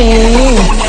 Okay.